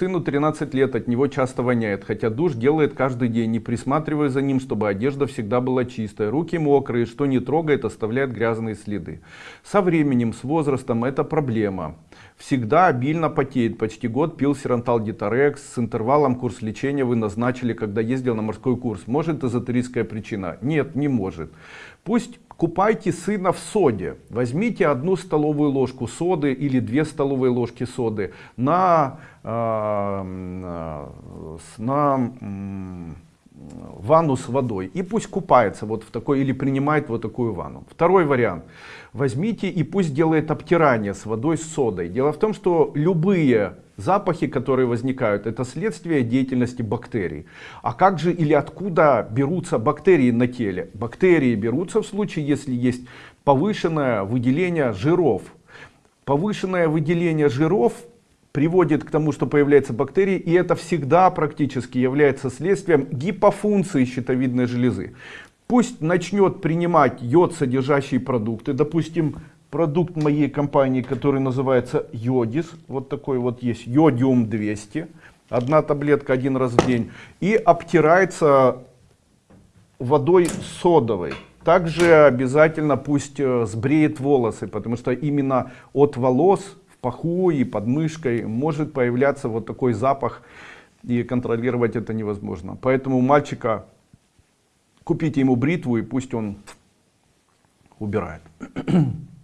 Сыну 13 лет, от него часто воняет, хотя душ делает каждый день, не присматривая за ним, чтобы одежда всегда была чистая. Руки мокрые, что не трогает, оставляет грязные следы. Со временем, с возрастом это проблема. Всегда обильно потеет, почти год пил сирантал Диторекс, с интервалом курс лечения вы назначили, когда ездил на морской курс. Может эзотерическая причина? Нет, не может. Пусть купайте сына в соде. Возьмите одну столовую ложку соды или две столовые ложки соды на, э, на э, ванну с водой и пусть купается вот в такой или принимает вот такую ванну. Второй вариант. Возьмите и пусть делает обтирание с водой с содой. Дело в том, что любые запахи, которые возникают, это следствие деятельности бактерий. А как же или откуда берутся бактерии на теле? Бактерии берутся в случае, если есть повышенное выделение жиров. Повышенное выделение жиров приводит к тому, что появляются бактерии, и это всегда практически является следствием гипофункции щитовидной железы. Пусть начнет принимать йод содержащие продукты, допустим, продукт моей компании, который называется Йодис, вот такой вот есть, Йодиум 200, одна таблетка один раз в день, и обтирается водой содовой. Также обязательно пусть э, сбреет волосы, потому что именно от волос паху и под мышкой может появляться вот такой запах, и контролировать это невозможно. Поэтому мальчика купите ему бритву и пусть он убирает.